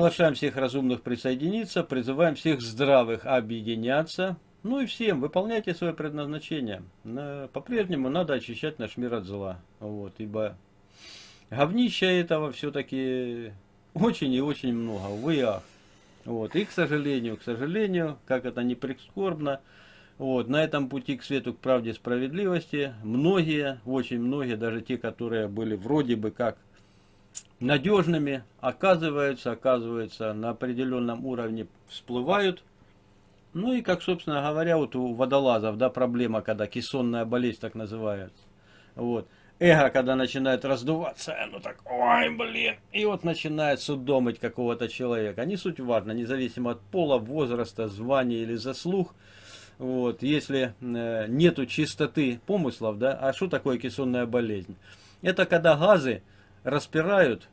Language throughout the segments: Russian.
Приглашаем всех разумных присоединиться, призываем всех здравых объединяться. Ну и всем, выполняйте свое предназначение. По-прежнему надо очищать наш мир от зла. Вот, ибо говнища этого все-таки очень и очень много, увы ах. Вот, и, к сожалению, к сожалению, как это не прискорбно, вот, на этом пути к свету, к правде, справедливости, многие, очень многие, даже те, которые были вроде бы как надежными, оказываются, оказываются на определенном уровне всплывают. Ну и как, собственно говоря, вот у водолазов, да, проблема, когда кессонная болезнь так называется. Вот. Эго, когда начинает раздуваться, оно так, ой, блин, и вот начинает судомить какого-то человека. Не суть важно, независимо от пола, возраста, звания или заслуг. Вот, если э, нету чистоты помыслов, да, а что такое кессонная болезнь? Это когда газы распирают,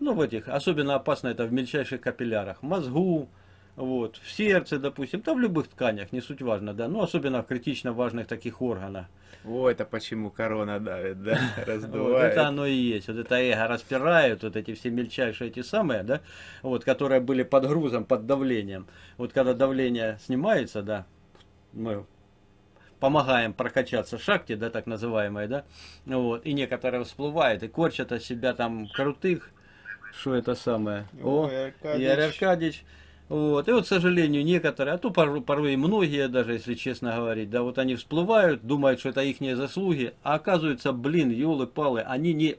ну, в этих, особенно опасно это в мельчайших капиллярах, мозгу, вот, в сердце, допустим, там в любых тканях, не суть важно, да, ну, особенно в критично важных таких органах. О, это почему корона давит, да, раздувает. Вот это оно и есть, вот это эго распирают, вот эти все мельчайшие эти самые, да, вот, которые были под грузом, под давлением. Вот когда давление снимается, да, мы помогаем прокачаться шахте, да, так называемой, да, вот, и некоторые всплывают и корчат от себя там крутых, что это самое, о, Игорь Аркадьевич, вот, и вот, к сожалению, некоторые, а то порой, порой и многие, даже если честно говорить, да, вот они всплывают, думают, что это их заслуги, а оказывается, блин, елы-палы, они не,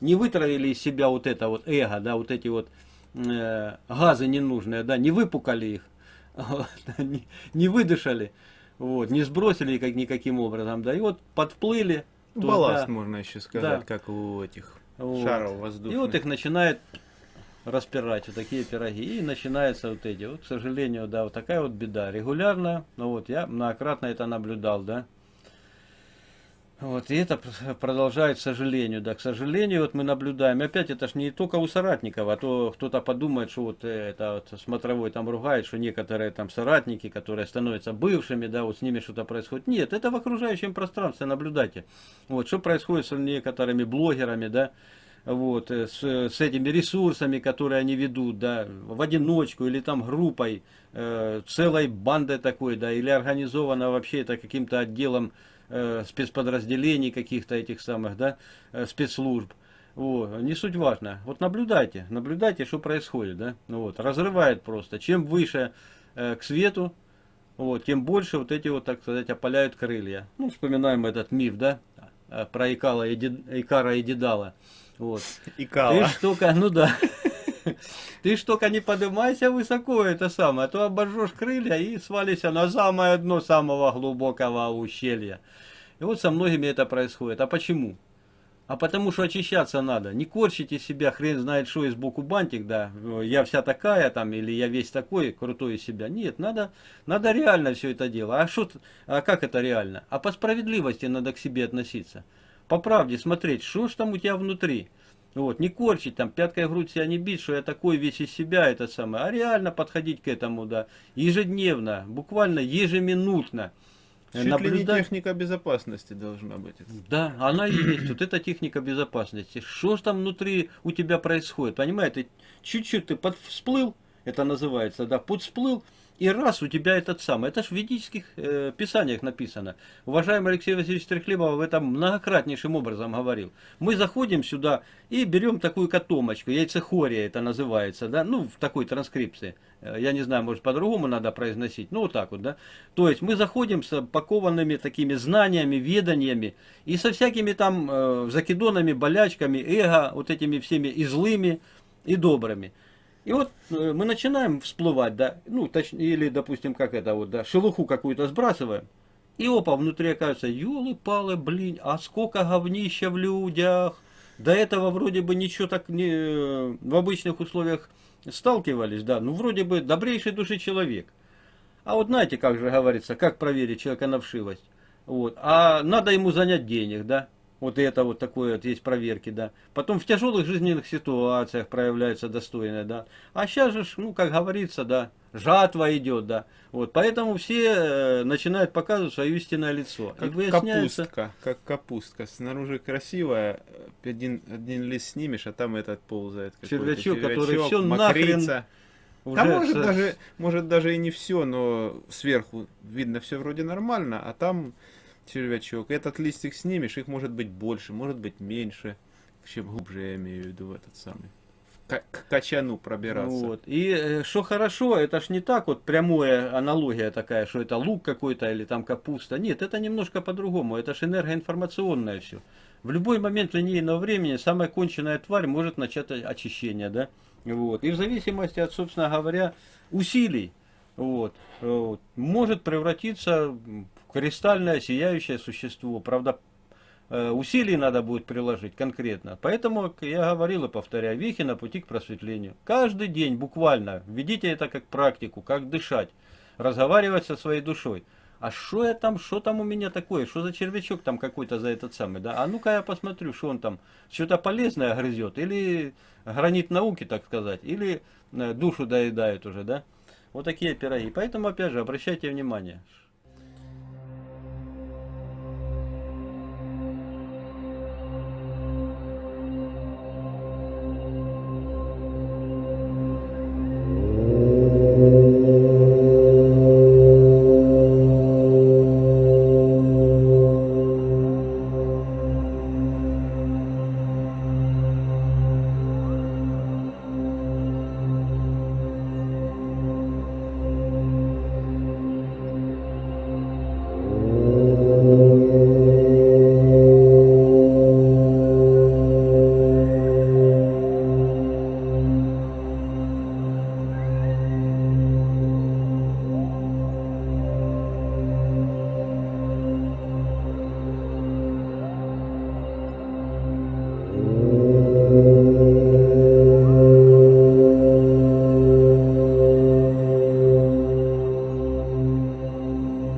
не вытравили из себя вот это вот эго, да, вот эти вот э, газы ненужные, да, не выпукали их, вот, не, не выдышали. Вот, не сбросили как никаким образом, да, и вот подплыли. Балласт, туда, можно еще сказать, да. как у этих вот. шаров воздушных. И вот их начинает распирать, вот такие пироги, и начинаются вот эти, вот, к сожалению, да, вот такая вот беда. Регулярно, ну вот, я многократно это наблюдал, да, вот, и это продолжает, к сожалению, да, к сожалению, вот мы наблюдаем, опять это ж не только у соратников, а то кто-то подумает, что вот это вот смотровой там ругает, что некоторые там соратники, которые становятся бывшими, да, вот с ними что-то происходит. Нет, это в окружающем пространстве, наблюдайте. Вот, что происходит с некоторыми блогерами, да, вот, э, с, с этими ресурсами, которые они ведут, да, в одиночку или там группой, э, целой бандой такой, да, или организовано вообще это каким-то отделом э, спецподразделений каких-то этих самых, да, э, спецслужб. Вот, не суть важно. Вот наблюдайте, наблюдайте, что происходит, да. Вот, разрывает просто. Чем выше э, к свету, вот, тем больше вот эти вот, так сказать, опаляют крылья. Ну, вспоминаем этот миф, да, э, про Икала и Икара и Дедала. Вот. Икала. Ты штука, ну да. Ты ж только не поднимайся высоко, это самое, а то обожжешь крылья и свалишься на самое дно самого глубокого ущелья. И вот со многими это происходит. А почему? А потому что очищаться надо. Не корчите себя, хрен знает что, из боку бантик, да, я вся такая там, или я весь такой, крутой из себя. Нет, надо, надо реально все это дело. А, что, а как это реально? А по справедливости надо к себе относиться. По правде смотреть, что ж там у тебя внутри. Вот, не корчить там, пяткой в грудь себя не бить, что я такой весь из себя, это самое, а реально подходить к этому, да, ежедневно, буквально ежеминутно. Чуть наблюдать... ли не техника безопасности должна быть. Да, она и есть, вот эта техника безопасности. Что там внутри у тебя происходит, понимаете, чуть-чуть ты подсплыл, это называется, да, подсплыл, и раз у тебя этот самый, это же в ведических э, писаниях написано. Уважаемый Алексей Васильевич Трехлебов в этом многократнейшим образом говорил. Мы заходим сюда и берем такую котомочку, яйцехория это называется, да, ну в такой транскрипции. Э, я не знаю, может по-другому надо произносить, ну вот так вот, да. То есть мы заходим с пакованными такими знаниями, веданиями и со всякими там э, закидонами, болячками, эго, вот этими всеми и злыми, и добрыми. И вот э, мы начинаем всплывать, да, ну, точнее, или, допустим, как это вот, да, шелуху какую-то сбрасываем, и опа, внутри оказывается, елы-палы, блин, а сколько говнища в людях. До этого вроде бы ничего так не, э, в обычных условиях сталкивались, да, ну, вроде бы добрейший души человек. А вот знаете, как же говорится, как проверить человека на вшивость? Вот. А надо ему занять денег, да? Вот это вот такое вот есть проверки, да. Потом в тяжелых жизненных ситуациях проявляется достойное, да. А сейчас же, ну, как говорится, да, жатва идет, да. Вот, поэтому все э, начинают показывать свое истинное лицо. Как и выясняется... капустка, как капустка. Снаружи красивая, один, один лист снимешь, а там этот ползает. Червячок, червячок, который все нахрен... Уже а может, с... даже, может даже и не все, но сверху видно все вроде нормально, а там червячок. Этот листик снимешь, их может быть больше, может быть меньше. Чем глубже я имею в виду этот самый. К, качану пробираться. Вот. И э, что хорошо, это ж не так вот прямая аналогия такая, что это лук какой-то или там капуста. Нет, это немножко по-другому. Это ж энергоинформационное все. В любой момент линейного времени самая конченная тварь может начать очищение, да? Вот. И в зависимости от, собственно говоря, усилий, вот, вот, может превратиться в кристальное сияющее существо. Правда, э, усилий надо будет приложить конкретно. Поэтому я говорил и повторяю, вехи на пути к просветлению. Каждый день буквально введите это как практику, как дышать, разговаривать со своей душой. А что я там, что там у меня такое, что за червячок там какой-то за этот самый, да? А ну-ка я посмотрю, что он там, что-то полезное грызет, или гранит науки, так сказать, или э, душу доедает уже, да? Вот такие пироги. Поэтому, опять же, обращайте внимание,